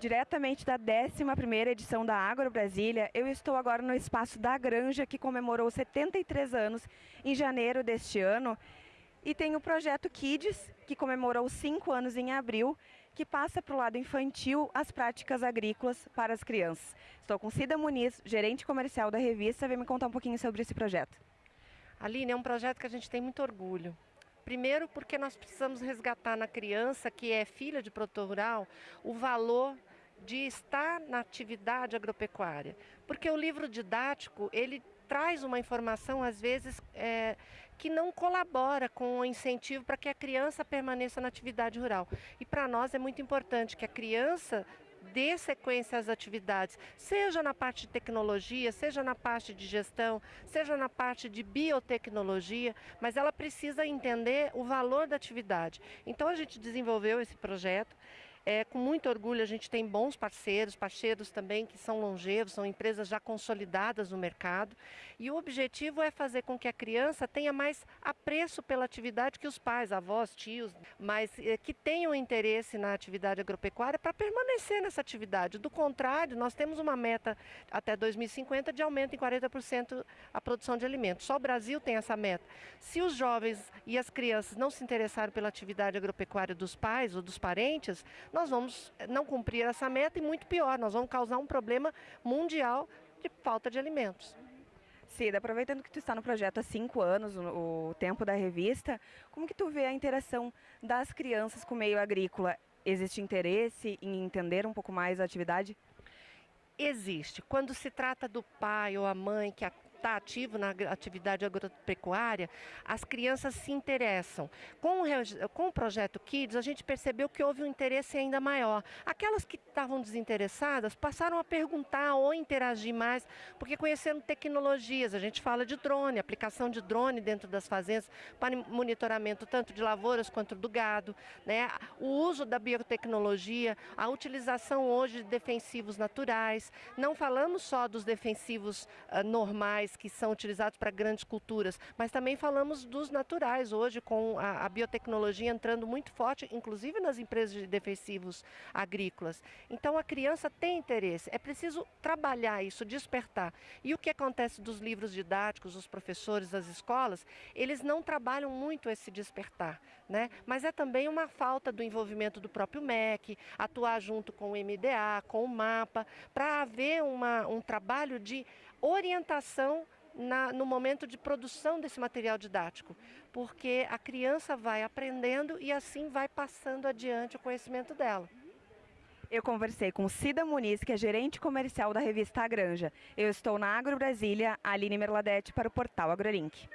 Diretamente da 11ª edição da Agro Brasília, eu estou agora no espaço da Granja, que comemorou 73 anos em janeiro deste ano. E tem o projeto Kids, que comemorou 5 anos em abril, que passa para o lado infantil as práticas agrícolas para as crianças. Estou com Cida Muniz, gerente comercial da revista, vem me contar um pouquinho sobre esse projeto. Aline, é um projeto que a gente tem muito orgulho. Primeiro porque nós precisamos resgatar na criança, que é filha de produtor rural, o valor de estar na atividade agropecuária. Porque o livro didático, ele traz uma informação, às vezes, é, que não colabora com o incentivo para que a criança permaneça na atividade rural. E para nós é muito importante que a criança dê sequência às atividades, seja na parte de tecnologia, seja na parte de gestão, seja na parte de biotecnologia, mas ela precisa entender o valor da atividade. Então a gente desenvolveu esse projeto é, com muito orgulho, a gente tem bons parceiros, parceiros também que são longevos, são empresas já consolidadas no mercado. E o objetivo é fazer com que a criança tenha mais apreço pela atividade que os pais, avós, tios, mas é, que tenham interesse na atividade agropecuária para permanecer nessa atividade. Do contrário, nós temos uma meta até 2050 de aumento em 40% a produção de alimentos. Só o Brasil tem essa meta. Se os jovens e as crianças não se interessarem pela atividade agropecuária dos pais ou dos parentes, nós vamos não cumprir essa meta e muito pior, nós vamos causar um problema mundial de falta de alimentos. Cida, aproveitando que tu está no projeto há cinco anos, o, o tempo da revista, como que tu vê a interação das crianças com o meio agrícola? Existe interesse em entender um pouco mais a atividade? Existe. Quando se trata do pai ou a mãe que está ativo na atividade agropecuária, as crianças se interessam. Com o, com o projeto Kids, a gente percebeu que houve um interesse ainda maior. Aquelas que estavam desinteressadas passaram a perguntar ou interagir mais, porque conhecendo tecnologias, a gente fala de drone, aplicação de drone dentro das fazendas para monitoramento tanto de lavouras quanto do gado, né? o uso da biotecnologia, a utilização hoje de defensivos naturais. Não falamos só dos defensivos uh, normais, que são utilizados para grandes culturas, mas também falamos dos naturais hoje, com a, a biotecnologia entrando muito forte, inclusive nas empresas de defensivos agrícolas. Então a criança tem interesse, é preciso trabalhar isso, despertar. E o que acontece dos livros didáticos, os professores das escolas, eles não trabalham muito esse despertar, né? mas é também uma falta do envolvimento do próprio MEC, atuar junto com o MDA, com o MAPA, para haver uma, um trabalho de orientação na, no momento de produção desse material didático, porque a criança vai aprendendo e assim vai passando adiante o conhecimento dela. Eu conversei com Cida Muniz, que é gerente comercial da revista A Granja. Eu estou na Agro Brasília, Aline Merladete, para o portal AgroLink.